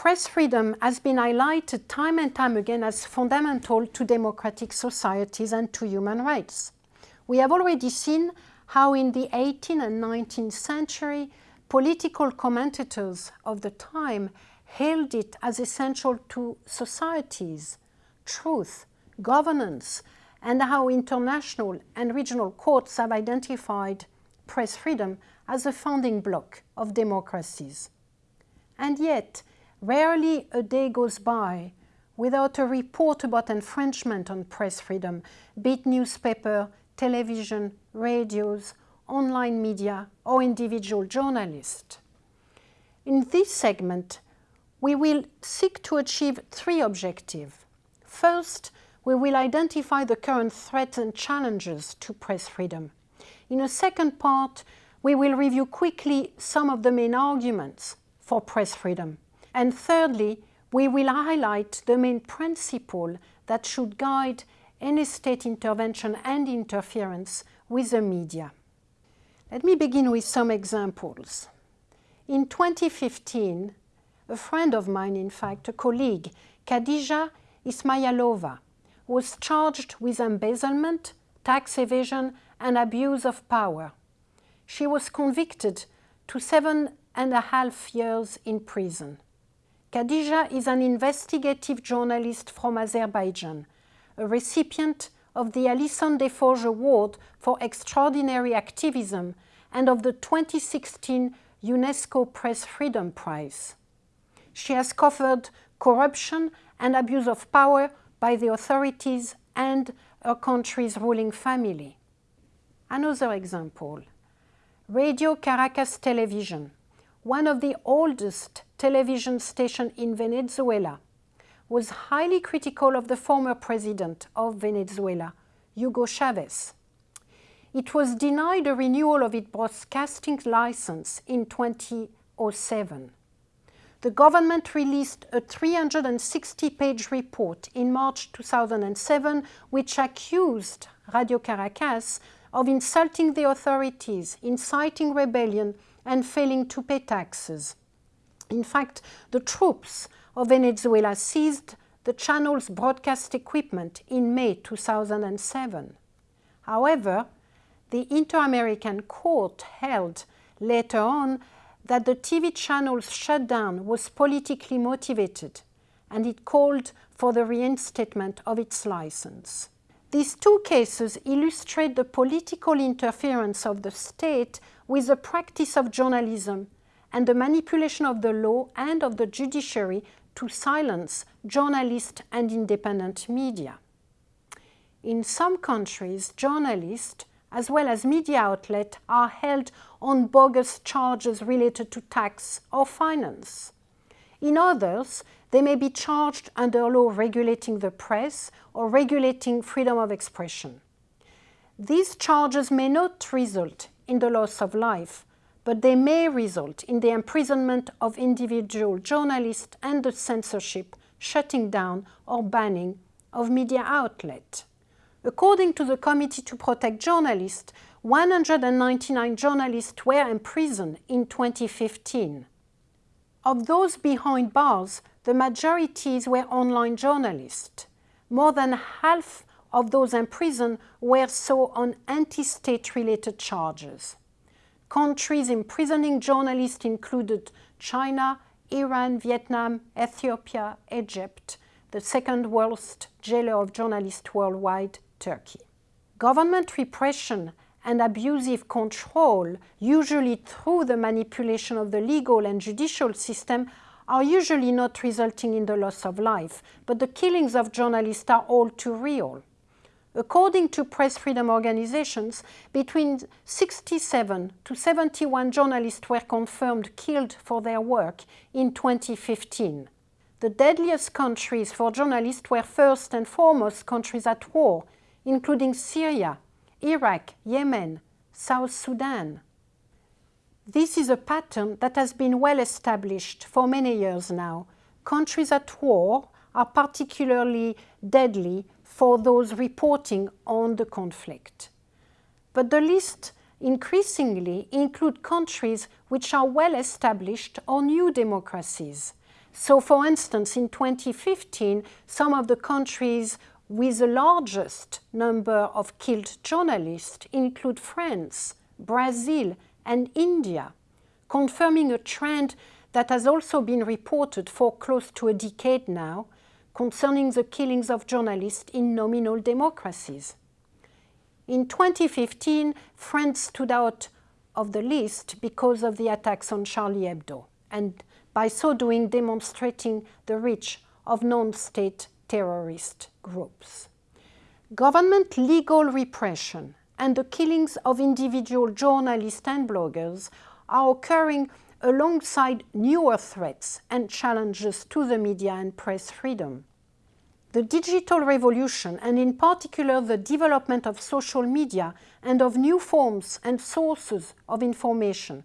press freedom has been highlighted time and time again as fundamental to democratic societies and to human rights. We have already seen how in the 18th and 19th century, political commentators of the time hailed it as essential to societies, truth, governance, and how international and regional courts have identified press freedom as a founding block of democracies. And yet, rarely a day goes by without a report about infringement on press freedom, be it newspaper, television, radios, online media, or individual journalists. In this segment, we will seek to achieve three objectives. First, we will identify the current threats and challenges to press freedom. In a second part, we will review quickly some of the main arguments for press freedom. And thirdly, we will highlight the main principle that should guide any state intervention and interference with the media. Let me begin with some examples. In 2015, a friend of mine, in fact, a colleague, Khadija Ismayilova, was charged with embezzlement, tax evasion and abuse of power. She was convicted to seven and a half years in prison. Khadija is an investigative journalist from Azerbaijan, a recipient of the Alison Des Forges Award for Extraordinary Activism and of the 2016 UNESCO Press Freedom Prize. She has covered corruption and abuse of power by the authorities and her country's ruling family. Another example, Radio Caracas Television, one of the oldest television station in Venezuela, was highly critical of the former president of Venezuela, Hugo Chavez. It was denied a renewal of its broadcasting license in 2007 the government released a 360-page report in March 2007 which accused Radio Caracas of insulting the authorities, inciting rebellion and failing to pay taxes. In fact, the troops of Venezuela seized the channel's broadcast equipment in May 2007. However, the Inter-American Court held later on that the TV channel's shutdown was politically motivated and it called for the reinstatement of its license. These two cases illustrate the political interference of the state with the practice of journalism and the manipulation of the law and of the judiciary to silence journalists and independent media. In some countries, journalists as well as media outlets are held on bogus charges related to tax or finance. In others, they may be charged under law regulating the press or regulating freedom of expression. These charges may not result in the loss of life, but they may result in the imprisonment of individual journalists and the censorship, shutting down or banning of media outlets. According to the Committee to Protect Journalists, 199 journalists were imprisoned in 2015. Of those behind bars, the majorities were online journalists. More than half of those imprisoned were so on anti-state related charges. Countries imprisoning journalists included China, Iran, Vietnam, Ethiopia, Egypt, the second worst jailer of journalists worldwide, Turkey. Government repression and abusive control, usually through the manipulation of the legal and judicial system, are usually not resulting in the loss of life, but the killings of journalists are all too real. According to press freedom organizations, between 67 to 71 journalists were confirmed killed for their work in 2015. The deadliest countries for journalists were first and foremost countries at war, including Syria, Iraq, Yemen, South Sudan. This is a pattern that has been well established for many years now. Countries at war are particularly deadly for those reporting on the conflict. But the list increasingly include countries which are well established or new democracies. So for instance, in 2015, some of the countries with the largest number of killed journalists include France, Brazil and India, confirming a trend that has also been reported for close to a decade now concerning the killings of journalists in nominal democracies. In 2015, France stood out of the list because of the attacks on Charlie Hebdo, and by so doing demonstrating the reach of non-state terrorist groups. Government legal repression and the killings of individual journalists and bloggers are occurring alongside newer threats and challenges to the media and press freedom. The digital revolution, and in particular the development of social media and of new forms and sources of information,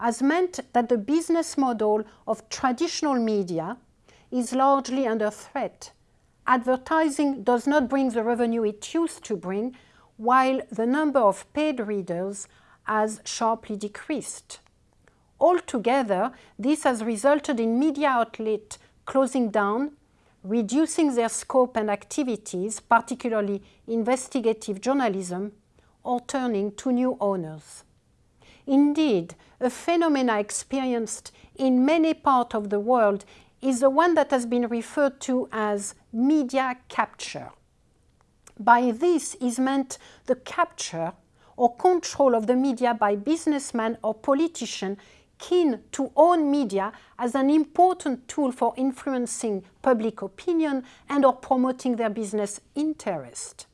has meant that the business model of traditional media is largely under threat. Advertising does not bring the revenue it used to bring, while the number of paid readers has sharply decreased. Altogether, this has resulted in media outlets closing down, reducing their scope and activities, particularly investigative journalism, or turning to new owners. Indeed, a phenomenon experienced in many parts of the world is the one that has been referred to as media capture. By this is meant the capture or control of the media by businessmen or politicians keen to own media as an important tool for influencing public opinion and or promoting their business interest.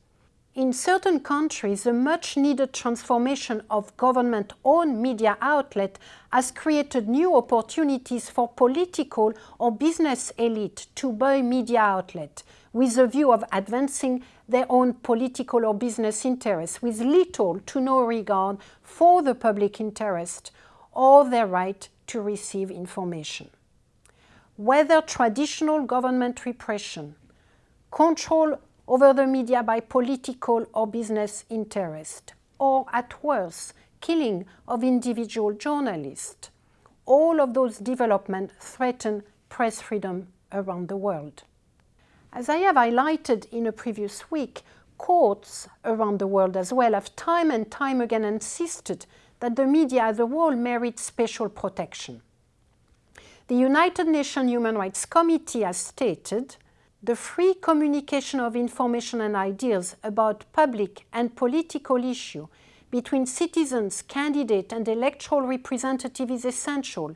In certain countries, the much needed transformation of government-owned media outlet has created new opportunities for political or business elite to buy media outlet with the view of advancing their own political or business interests with little to no regard for the public interest or their right to receive information. Whether traditional government repression, control over the media by political or business interest, or at worst, killing of individual journalists. All of those developments threaten press freedom around the world. As I have highlighted in a previous week, courts around the world as well have time and time again insisted that the media as a whole merits special protection. The United Nations Human Rights Committee has stated the free communication of information and ideas about public and political issues between citizens, candidates and electoral representatives is essential.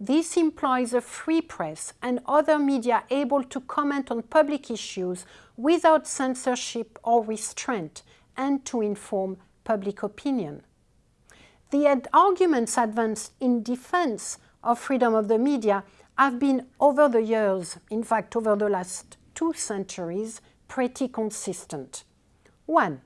This implies a free press and other media able to comment on public issues without censorship or restraint and to inform public opinion. The arguments advanced in defense of freedom of the media have been over the years, in fact over the last two centuries, pretty consistent. One,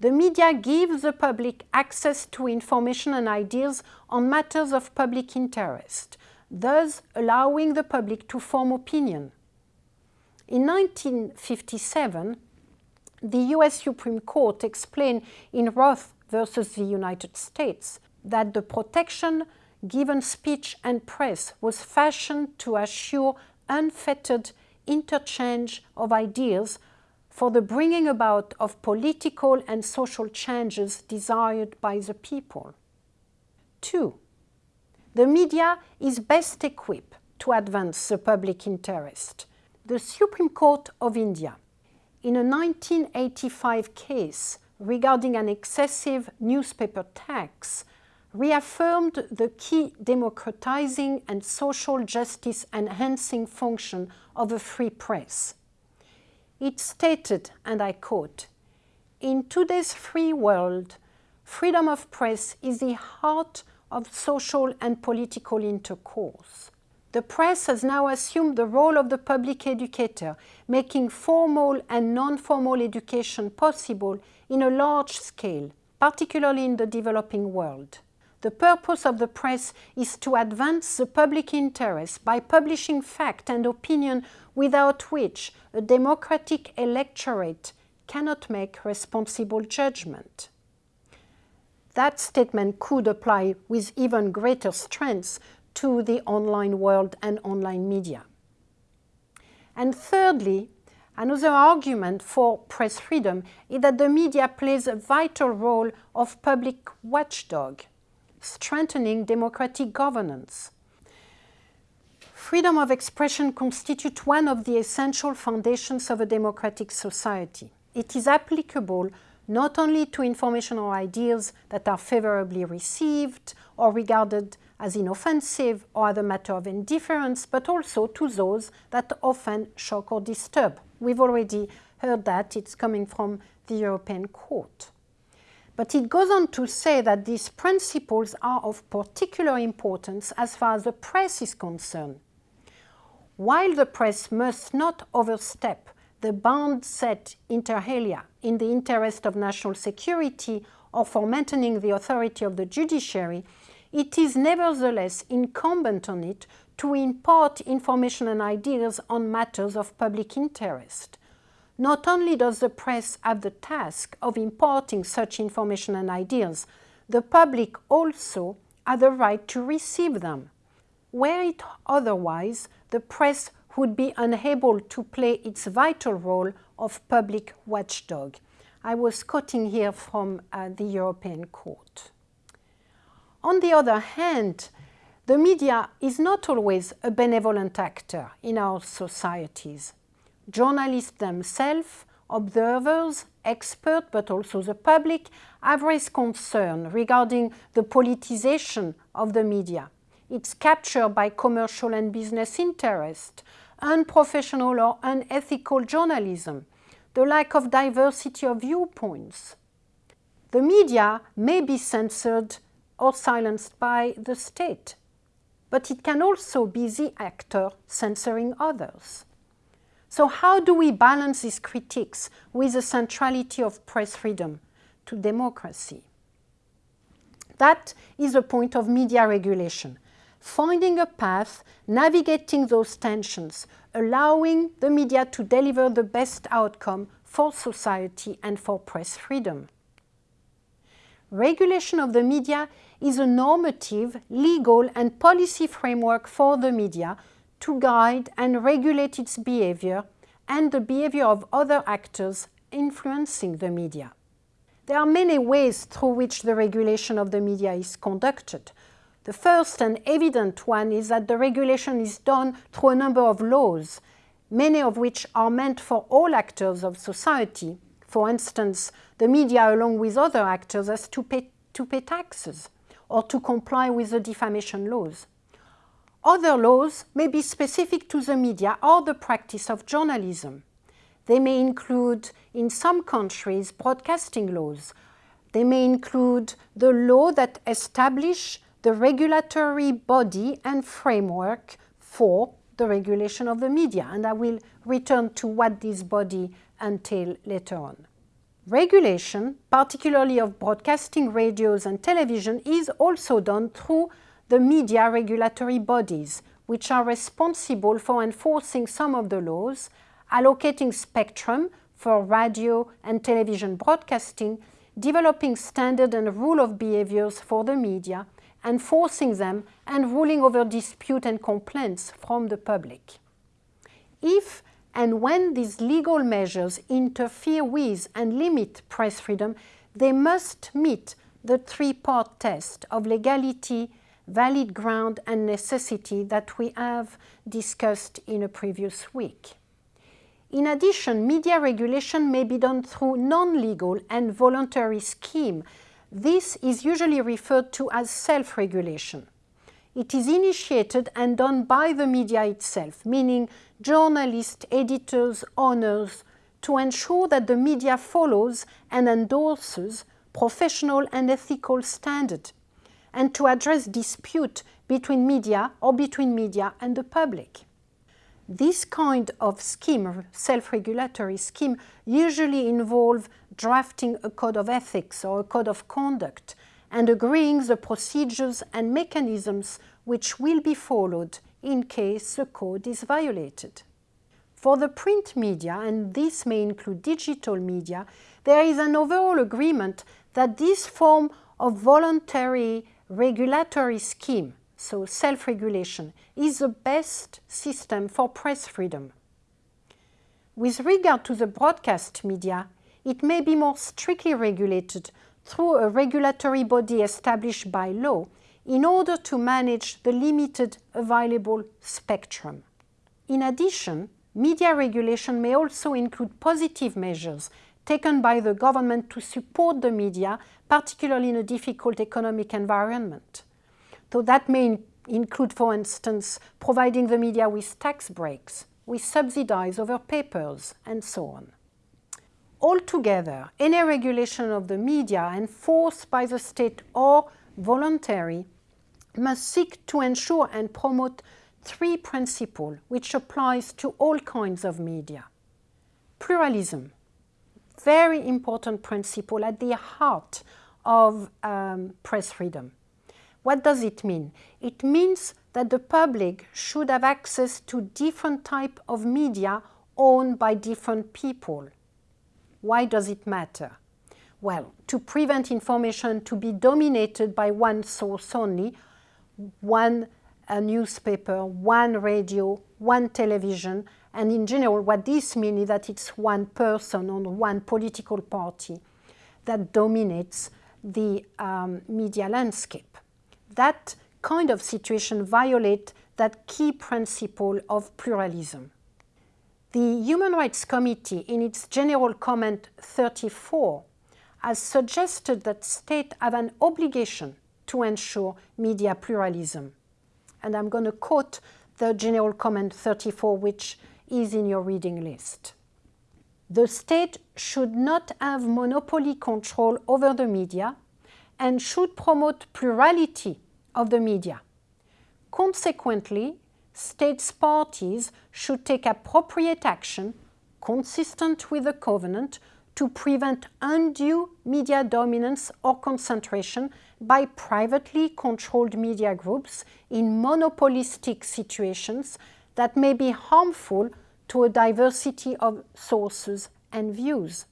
the media gives the public access to information and ideas on matters of public interest, thus allowing the public to form opinion. In 1957, the US Supreme Court explained in Roth versus the United States that the protection given speech and press was fashioned to assure unfettered interchange of ideas for the bringing about of political and social changes desired by the people. Two, the media is best equipped to advance the public interest. The Supreme Court of India, in a 1985 case regarding an excessive newspaper tax, reaffirmed the key democratizing and social justice enhancing function of a free press. It stated, and I quote, In today's free world, freedom of press is the heart of social and political intercourse. The press has now assumed the role of the public educator, making formal and non-formal education possible in a large scale, particularly in the developing world. The purpose of the press is to advance the public interest by publishing fact and opinion without which a democratic electorate cannot make responsible judgment. That statement could apply with even greater strength to the online world and online media. And thirdly, another argument for press freedom is that the media plays a vital role of public watchdog, strengthening democratic governance. Freedom of expression constitutes one of the essential foundations of a democratic society. It is applicable not only to information or ideas that are favorably received or regarded as inoffensive or as a matter of indifference, but also to those that often shock or disturb. We've already heard that, it's coming from the European Court. But it goes on to say that these principles are of particular importance as far as the press is concerned. While the press must not overstep the bound set inter alia in the interest of national security or for maintaining the authority of the judiciary, it is nevertheless incumbent on it to impart information and ideas on matters of public interest. Not only does the press have the task of imparting such information and ideas, the public also has the right to receive them. Were it otherwise, the press would be unable to play its vital role of public watchdog. I was quoting here from uh, the European Court. On the other hand, the media is not always a benevolent actor in our societies. Journalists themselves, observers, experts, but also the public, have raised concern regarding the politicization of the media. It's captured by commercial and business interest, unprofessional or unethical journalism, the lack of diversity of viewpoints. The media may be censored or silenced by the state, but it can also be the actor censoring others. So how do we balance these critiques with the centrality of press freedom to democracy? That is the point of media regulation finding a path, navigating those tensions, allowing the media to deliver the best outcome for society and for press freedom. Regulation of the media is a normative, legal and policy framework for the media to guide and regulate its behavior and the behavior of other actors influencing the media. There are many ways through which the regulation of the media is conducted, the first and evident one is that the regulation is done through a number of laws, many of which are meant for all actors of society. For instance, the media along with other actors has to pay, to pay taxes or to comply with the defamation laws. Other laws may be specific to the media or the practice of journalism. They may include, in some countries, broadcasting laws. They may include the law that establish the regulatory body and framework for the regulation of the media. And I will return to what this body entail later on. Regulation, particularly of broadcasting radios and television, is also done through the media regulatory bodies, which are responsible for enforcing some of the laws, allocating spectrum for radio and television broadcasting, developing standard and rule of behaviors for the media, enforcing them and ruling over dispute and complaints from the public. If and when these legal measures interfere with and limit press freedom, they must meet the three-part test of legality, valid ground and necessity that we have discussed in a previous week. In addition, media regulation may be done through non-legal and voluntary scheme this is usually referred to as self-regulation. It is initiated and done by the media itself, meaning journalists, editors, owners, to ensure that the media follows and endorses professional and ethical standards, and to address dispute between media or between media and the public. This kind of scheme, self-regulatory scheme, usually involve drafting a code of ethics or a code of conduct and agreeing the procedures and mechanisms which will be followed in case the code is violated. For the print media, and this may include digital media, there is an overall agreement that this form of voluntary regulatory scheme so self-regulation, is the best system for press freedom. With regard to the broadcast media, it may be more strictly regulated through a regulatory body established by law in order to manage the limited available spectrum. In addition, media regulation may also include positive measures taken by the government to support the media, particularly in a difficult economic environment. So that may include, for instance, providing the media with tax breaks, with subsidies over papers, and so on. Altogether, any regulation of the media enforced by the state or voluntary must seek to ensure and promote three principles which applies to all kinds of media. Pluralism, very important principle at the heart of um, press freedom. What does it mean? It means that the public should have access to different type of media owned by different people. Why does it matter? Well, to prevent information to be dominated by one source only, one newspaper, one radio, one television, and in general what this means is that it's one person or one political party that dominates the um, media landscape. That kind of situation violates that key principle of pluralism. The Human Rights Committee, in its General Comment 34, has suggested that states have an obligation to ensure media pluralism. And I'm going to quote the General Comment 34, which is in your reading list. The state should not have monopoly control over the media and should promote plurality of the media. Consequently, states parties should take appropriate action consistent with the covenant to prevent undue media dominance or concentration by privately controlled media groups in monopolistic situations that may be harmful to a diversity of sources and views.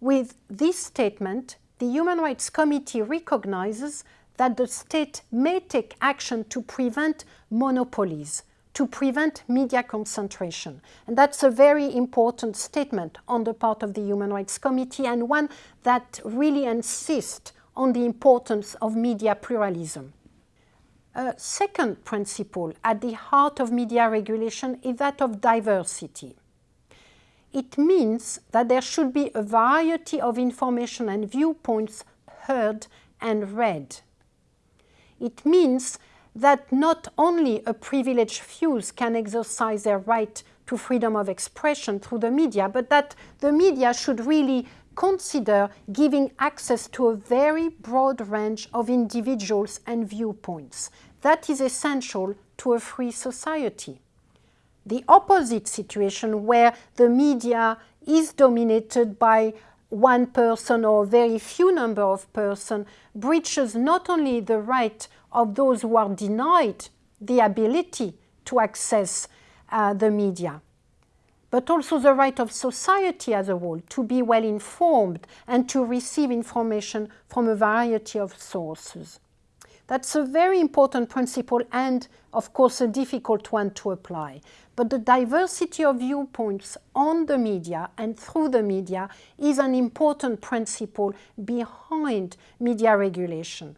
With this statement, the Human Rights Committee recognizes that the state may take action to prevent monopolies, to prevent media concentration. And that's a very important statement on the part of the Human Rights Committee and one that really insists on the importance of media pluralism. A second principle at the heart of media regulation is that of diversity. It means that there should be a variety of information and viewpoints heard and read. It means that not only a privileged few can exercise their right to freedom of expression through the media, but that the media should really consider giving access to a very broad range of individuals and viewpoints. That is essential to a free society. The opposite situation where the media is dominated by one person or very few number of persons breaches not only the right of those who are denied the ability to access uh, the media, but also the right of society as a whole to be well informed and to receive information from a variety of sources. That's a very important principle and, of course, a difficult one to apply. But the diversity of viewpoints on the media and through the media is an important principle behind media regulation.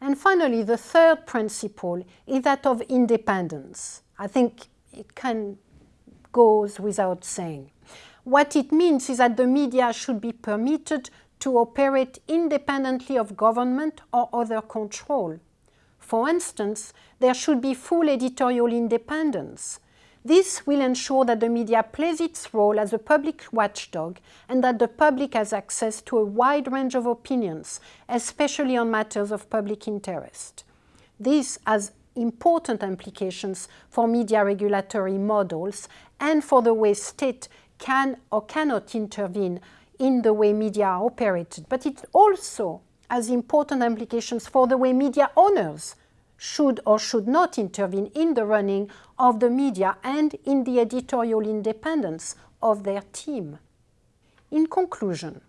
And finally, the third principle is that of independence. I think it can goes without saying. What it means is that the media should be permitted to operate independently of government or other control. For instance, there should be full editorial independence. This will ensure that the media plays its role as a public watchdog and that the public has access to a wide range of opinions, especially on matters of public interest. This has important implications for media regulatory models and for the way state can or cannot intervene in the way media are operated, but it also has important implications for the way media owners should or should not intervene in the running of the media and in the editorial independence of their team. In conclusion,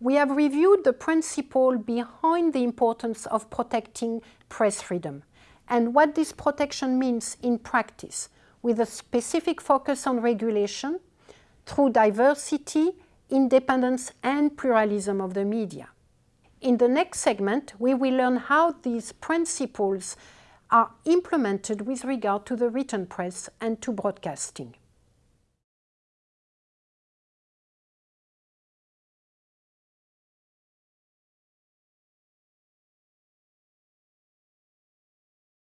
we have reviewed the principle behind the importance of protecting press freedom and what this protection means in practice with a specific focus on regulation through diversity, independence and pluralism of the media. In the next segment, we will learn how these principles are implemented with regard to the written press and to broadcasting.